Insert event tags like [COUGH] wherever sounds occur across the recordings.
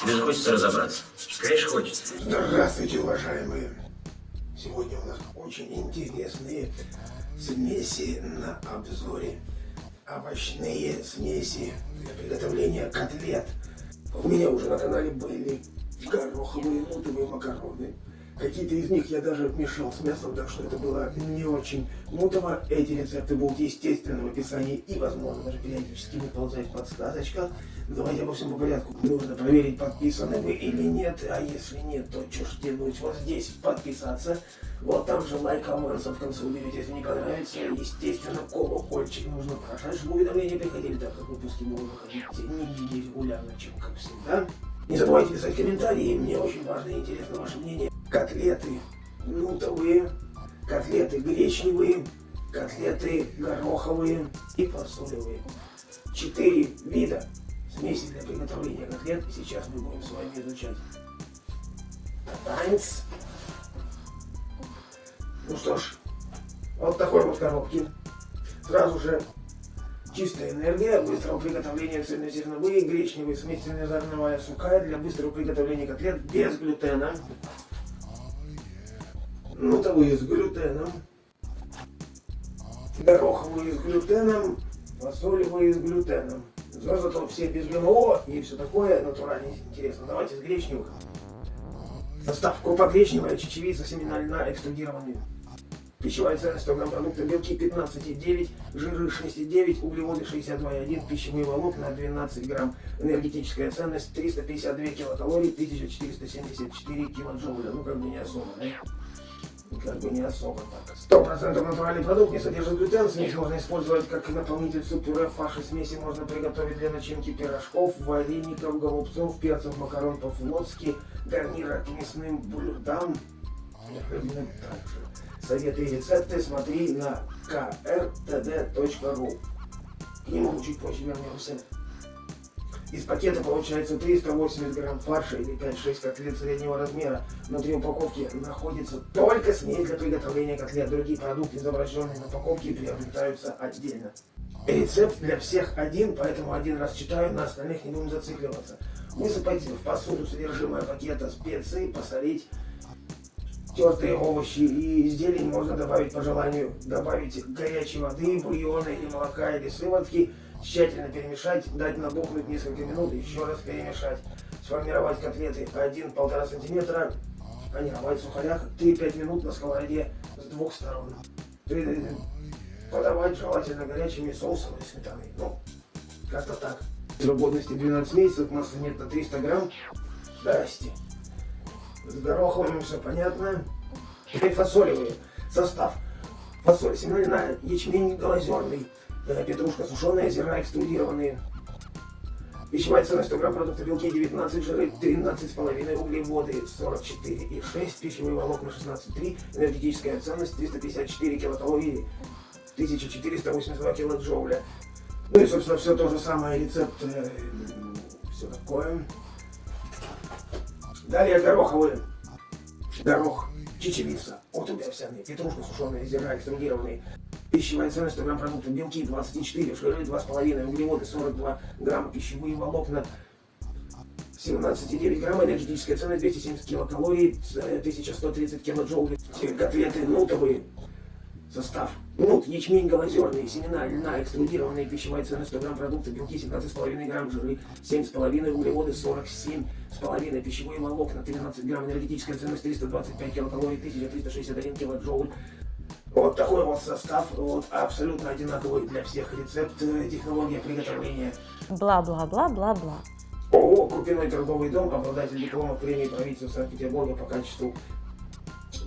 Тебе же хочется разобраться. Конечно, хочется. Здравствуйте, уважаемые. Сегодня у нас очень интересные смеси на обзоре. Овощные смеси для приготовления котлет. У меня уже на канале были гороховые нутовые макароны. Какие-то из них я даже мешал с мясом, так что это было не очень мутово. Эти рецепты будут, естественно, в описании и, возможно, даже периодически выползать в подсказочках. Давайте обо всем по порядку. Нужно проверить, подписаны вы или нет. А если нет, то что ж тянуть вот здесь подписаться. Вот там же лайк, авансом в конце уберите, если не понравится. Естественно, колокольчик нужно прожать, чтобы уведомления приходили, так как выпуски будут выходить не регулярно, чем как всегда. Не забывайте писать комментарии, мне очень важно и интересно ваше мнение. Котлеты нутовые, котлеты гречневые, котлеты гороховые и фасолевые. Четыре вида смеси для приготовления котлет. И сейчас мы будем с вами изучать. Танец. Ну что ж, вот такой вот коробки. Сразу же чистая энергия, быстрого приготовления цельнозерновые, гречневые, смесь цельнозерновая сухая для быстрого приготовления котлет без глютена. Нутовые с глютеном. Гороховые с глютеном, фасолевые с глютеном. Зато все без ГМО и все такое натурально интересно. Давайте с гречневых. Состав крупа гречневая, чечевица, семена льна, экструдированные. Пищевая ценность 100 грамм продукта, белки 15,9, жиры 6,9, углеводы 62,1, пищевые волокна 12 грамм. Энергетическая ценность 352 килокалорий, 1474 килоджоуля. Ну как бы не особо, да? Как бы не особо так. Сто процентов натуральный продукт не содержит глютен, смесь можно использовать как наполнитель суп-пюре, фарши смеси можно приготовить для начинки пирожков, вареников, голубцов, перцев, макарон по-флотски, гарнира к мясным блюдам. Советы и рецепты смотри на krtd.ru. К нему чуть позже вернемся. Из пакета получается 380 грамм фарша или 5-6 котлет среднего размера. Внутри упаковки находится только смесь для приготовления котлет. Другие продукты, изображенные на упаковке, приобретаются отдельно. Рецепт для всех один, поэтому один раз читаю, на остальных не будем зацикливаться. Высыпать в посуду содержимое пакета специи, посолить тертые овощи и зелень можно добавить по желанию. Добавить горячей воды, бульона или молока или сыворотки Тщательно перемешать, дать набухнуть несколько минут, еще раз перемешать. Сформировать котлеты 1-1,5 см, панировать в сухарях 3-5 минут на сковороде с двух сторон. Подавать желательно горячими соусом или сметаной. Ну, как-то так. Срок годности 12 месяцев, масса нет на 300 грамм. Здрасте. С гороховым все понятно. Теперь фасолевые. Состав. Фасоль семена ячмень глазерный петрушка сушеная, зерна экструдированные. Пищевая ценность 100 грамм продукта белки 19, жиры 13,5, углеводы 44,6, пищевые волокна 16,3, энергетическая ценность 354 килокалории, 1482 килоджоуля. Ну и, собственно, все то же самое, рецепт, э, все такое. Далее гороховые. Горох, чечевица, отрубь овсяные, петрушка сушеная, зерна экструдированные, Пищевая ценность 100 грамм продукта, белки 24, жиры 2,5, углеводы 42 грамма, пищевые волокна 17,9 грамма, энергетическая ценность 270 килокалорий, 1130 килоджоулей. Котлеты нутовые, состав. Нут, ячмень голозерный, семена, льна, экструдированные, пищевая ценность 100 грамм продукта, белки 17,5 грамм, жиры 7,5, углеводы 47,5, пищевые волокна 13 грамм, энергетическая ценность 325 килокалорий, 1361 килоджоуль. Вот такой вот состав, вот абсолютно одинаковый для всех рецепт, э, технология приготовления. Бла-бла-бла-бла-бла. ООО «Крупяной торговый дом», обладатель диплома премии правительства Санкт-Петербурга по качеству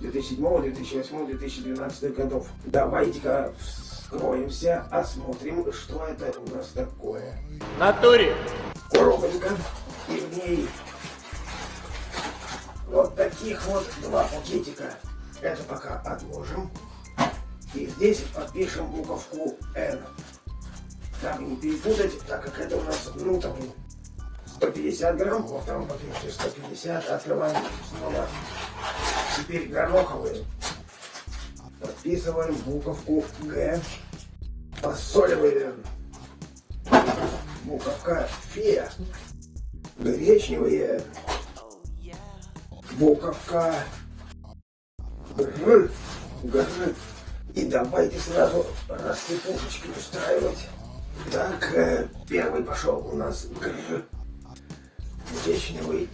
2007, 2008, 2012 годов. Давайте-ка вскроемся, осмотрим, что это у нас такое. Натуре! Коробочка, и в ней вот таких вот два пакетика. Это пока отложим. И здесь подпишем буковку N. Как не перепутать, так как это у нас, ну, там, 150 грамм, во втором пакете 150, открываем снова. Теперь гороховые. Подписываем буковку Г. Фасолевые. Буковка Фе. гречневые, буковка, гр, гр. И давайте сразу рассыпушечки устраивать. Так, э, первый пошел у нас гр, гречневый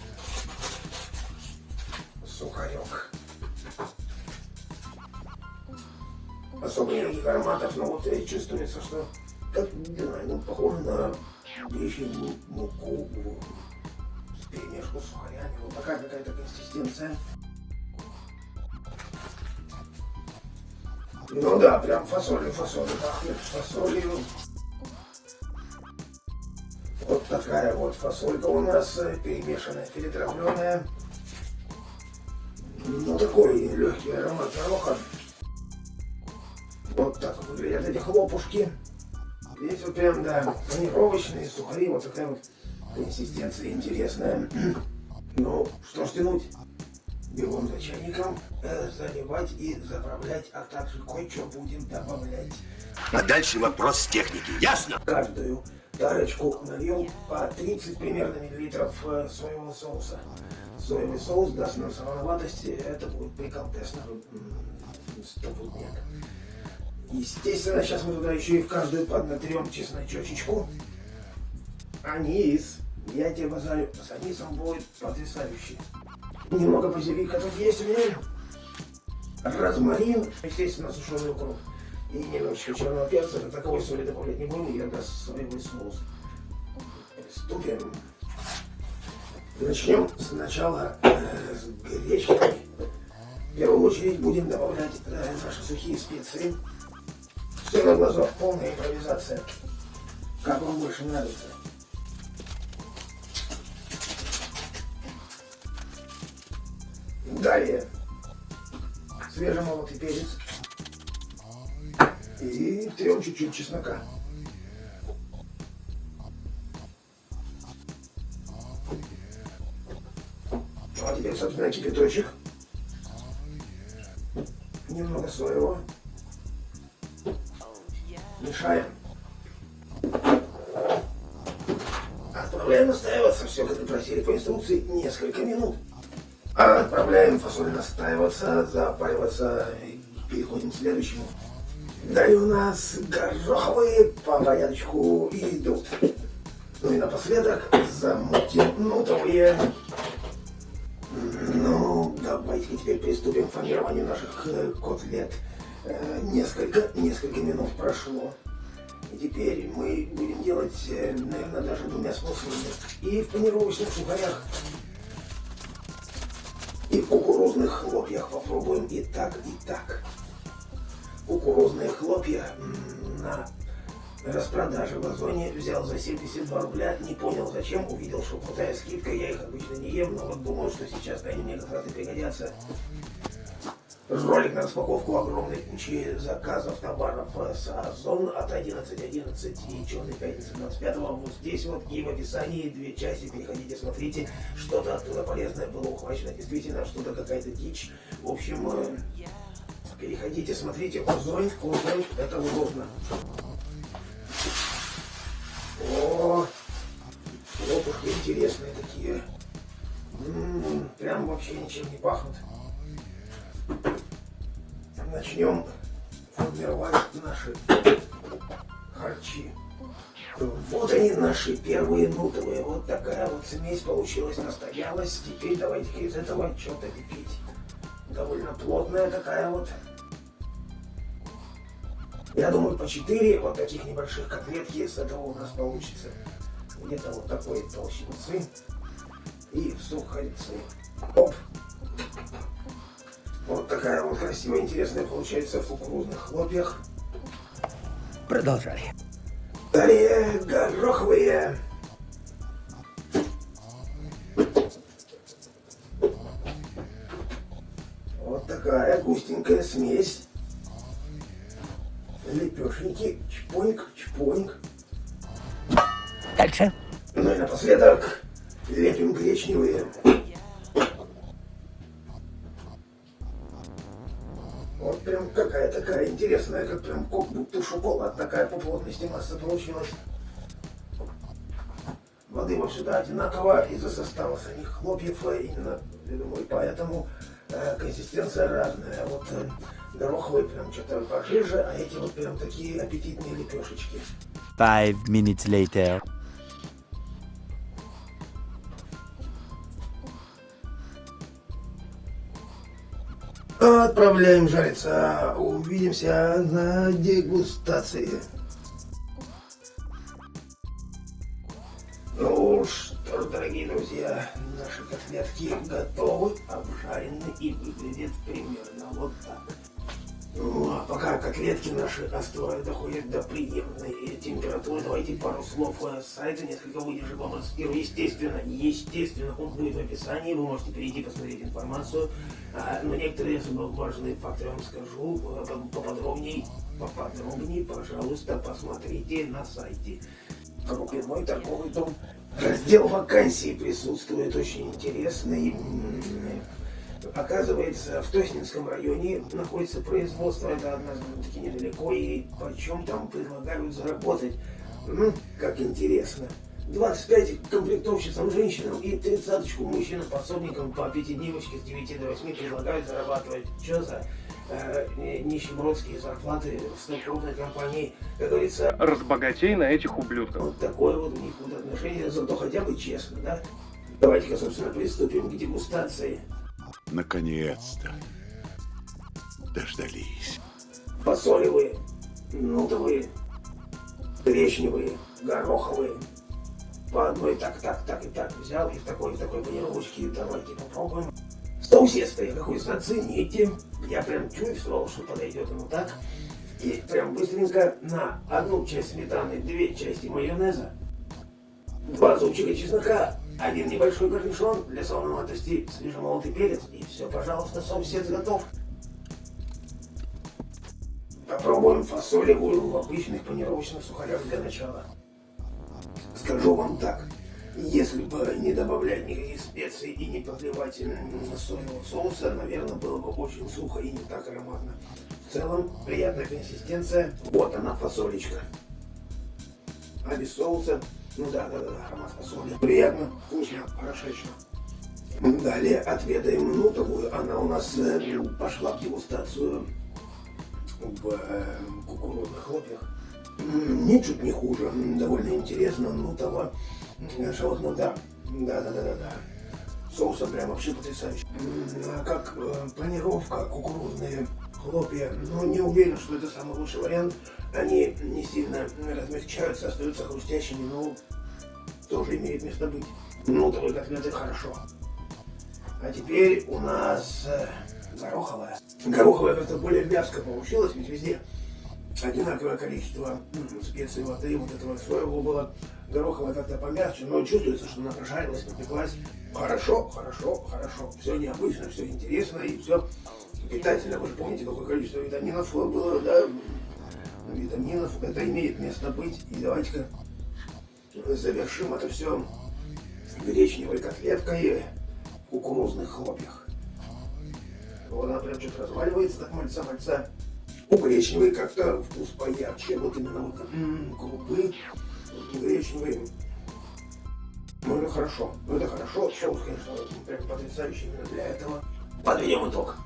сухарек. Особо никаких ароматов, но вот чувствуется, что как, ну, похоже на гречневую муку с перемешку с сухарями. Вот такая какая-то консистенция. Ну да, прям фасолью, фасолью пахнет, фасолью. Вот такая вот фасолька у нас э, перемешанная, перетравленная. Ну такой легкий аромат гороха. Вот так выглядят эти хлопушки. Здесь вот прям, да, панировочные сухари, вот такая вот консистенция интересная. [CLEARS THROAT] Ну, что ж тянуть? Белым за чайником э, заливать и заправлять, а также кое-что будем добавлять. А дальше вопрос техники, ясно? Каждую тарочку нальем по 30 примерно миллилитров э, соевого соуса. Соевый соус даст нам солоноватости, это будет приколтесно, стопудняк. Естественно, сейчас мы туда еще и в каждую поднатрем чесночечечку. Анис. Я тебе базарю, с анисом будет потрясающий. Немного базилика тут есть у меня. Розмарин, естественно, сушеный укроп. И немножечко черного перца, как таковой соли добавлять не будем, я даст соевый соус. Приступим. Начнем сначала э, с гречкой. В первую очередь будем добавлять э, наши сухие специи. Все на глазок, полная импровизация. Как вам больше нравится. Далее свежемолотый перец и трем чуть-чуть чеснока. Ну, а теперь, собственно, кипяточек. Немного соевого. Мешаем. Отправляем настаиваться, все как и просили по инструкции, несколько минут. Отправляем фасоль настаиваться, запариваться и переходим к следующему. Далее у нас гороховые по порядочку идут. Ну и напоследок замутим нутовые. Ну, давайте теперь приступим к формированию наших э, котлет. Э, несколько, несколько минут прошло. И теперь мы будем делать, э, наверное, даже двумя способами. И в панировочных сухарях, и в кукурузных хлопьях попробуем и так, и так. Кукурузные хлопья на распродаже в Озоне взял за 72 рубля, не понял зачем, увидел, что крутая скидка, я их обычно не ем, но вот думаю, что сейчас они мне как раз и пригодятся. Ролик на распаковку огромной кучи заказов товаров с Озон от 11.11 и Черной пятницы 25 вот здесь вот и в описании две части, переходите, смотрите, что-то оттуда полезное было ухвачено, действительно, что-то какая-то дичь. В общем, э, переходите, смотрите, Озон, Озон, это удобно. О, лопушки интересные такие. М -м, прям вообще ничем не пахнут начнем формировать наши харчи. Вот они наши первые нутовые. Вот такая вот смесь получилась, настоялась. Теперь давайте из этого что-то лепить. Довольно плотная такая вот. Я думаю, по 4 вот таких небольших котлетки с этого у нас получится. Где-то вот такой толщинцы. И сухарицы. Оп. Такая вот красивая, интересная получается в кукурузных хлопьях. Продолжали. Далее гороховые. Прям какая такая интересная, как прям как будто шоколад, такая по плотности масса получилась. Воды вообще сюда одинаково из-за состава самих хлопьев. Именно, я думаю, поэтому э, консистенция разная. Вот э, гороховые прям что-то пожиже, а эти вот прям такие аппетитные лепешечки. Five minutes later. Отправляем жариться. Увидимся на дегустации. Ну что ж, дорогие друзья, наши котлетки готовы, обжарены и выглядят примерно вот так. Пока котлетки наши остывают, доходят до приемной температуры, давайте пару слов с сайта, несколько выдержек вам расскажу. Естественно, естественно, он будет в описании, вы можете перейти посмотреть информацию. А, но некоторые важные факты вам скажу э, поподробнее, поподробнее, пожалуйста, посмотрите на сайте. Крупный торговый дом. Раздел вакансий присутствует очень интересный. Оказывается, в Тоснинском районе находится производство, это однозначно недалеко, и почем там предлагают заработать. Ну, как интересно. 25 комплектовщицам женщинам и 30 мужчинам подсобникам по пятидневочке с 9 до 8 предлагают зарабатывать. Что за э, нищебродские зарплаты в столь крупной компании? Как говорится, разбогатей на этих ублюдков. вот такое вот у них вот отношение, зато хотя бы честно, да? Давайте-ка, собственно, приступим к дегустации. Наконец-то. Дождались. Фасолевые, нутовые, гречневые, гороховые. По одной так, так, так и так взял, и в такой, в такой панировочке давайте попробуем. Стоусестые, какой зацените. Я прям чувствовал, что подойдет ему так. И прям быстренько на одну часть сметаны, две части майонеза, два зубчика чеснока, один небольшой корнишон для солоноватости, свежемолотый перец, и все, пожалуйста, соусец готов. Попробуем фасолевую в обычных панировочных сухарях для начала. Скажу вам так, если бы не добавлять никаких специй и не подливать соевого соуса, наверное, было бы очень сухо и не так ароматно. В целом, приятная консистенция. Вот она, фасолечка. А без соуса, ну да, да, да, аромат фасоли. Приятно, вкусно, хорошечно. Далее отведаем нутовую. Она у нас э, пошла в дегустацию в э, кукурузных хлопьях. Ничуть не хуже, довольно интересно, нутово. Шалотно, да, да, да, да, да, да. Соусом прям вообще потрясающе. М, А как э, панировка, кукурузные хлопья, ну не уверен, что это самый лучший вариант. Они не сильно размягчаются, остаются хрустящими, но тоже имеет место быть. Нутовые котлеты хорошо. А теперь у нас э, гороховая. Гороховая как-то более вязко получилась, ведь везде одинаковое количество специй воды, вот этого соевого было. Гороховая как-то помягче, но чувствуется, что она прожарилась, напеклась. Хорошо, хорошо, хорошо. Все необычно, все интересно и все питательно. Вы же помните, какое количество витаминов было, да? Витаминов, это имеет место быть. И давайте-ка завершим это все гречневой котлеткой в кукурузных хлопьях. Вот она прям что-то разваливается, так мальца-мальца. У гречневой как-то вкус поярче, вот именно вот крупы гречневые. Ну это хорошо, ну это хорошо, соус, конечно, прям потрясающий именно для этого. Подведем итог.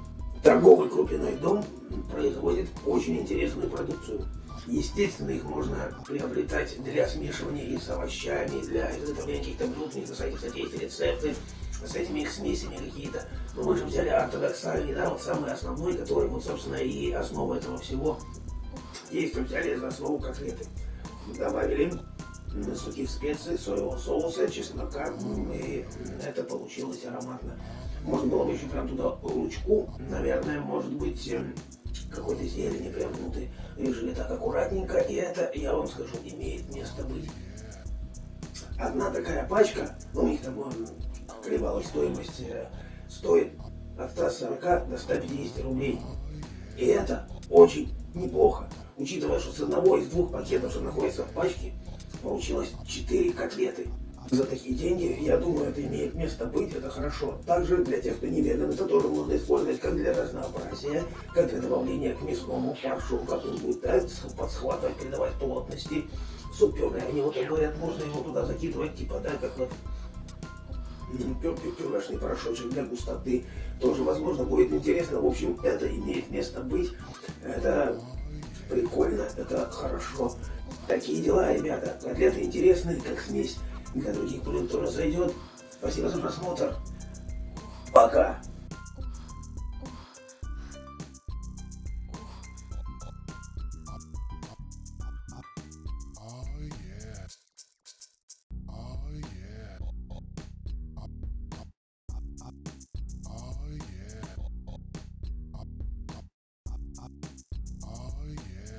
Торговый крупяной дом производит очень интересную продукцию. Естественно, их можно приобретать для смешивания и с овощами, для изготовления каких-то блюд, не на сайте, кстати, есть рецепты с этими их смесями какие-то. Но мы же взяли ортодоксальный, да, вот самый основной, который вот, собственно, и основа этого всего. Есть взяли за основу котлеты. Добавили сухих специй, соевого соуса, чеснока, и это получилось ароматно. Можно было бы еще прям туда лучку, наверное, может быть, эм, какой-то зелени прям внутрь. Решили так аккуратненько, и это, я вам скажу, имеет место быть. Одна такая пачка, ну, у них там м, колебалась стоимость, э, стоит от 140 до 150 рублей. И это очень неплохо, учитывая, что с одного из двух пакетов, что находится в пачке, получилось 4 котлеты. За такие деньги, я думаю, это имеет место быть, это хорошо. Также для тех, кто не веган, это тоже можно использовать как для разнообразия, как для добавления к мясному фаршу, он будет да, подсхватывать, придавать плотности. суп-пюре. Они вот говорят, можно его туда закидывать, типа, да, как вот пюрешный порошочек для густоты. Тоже, возможно, будет интересно. В общем, это имеет место быть. Это прикольно, это хорошо. Такие дела, ребята. Котлеты интересные, как смесь. Для других тоже зайдет. Спасибо за просмотр. Пока.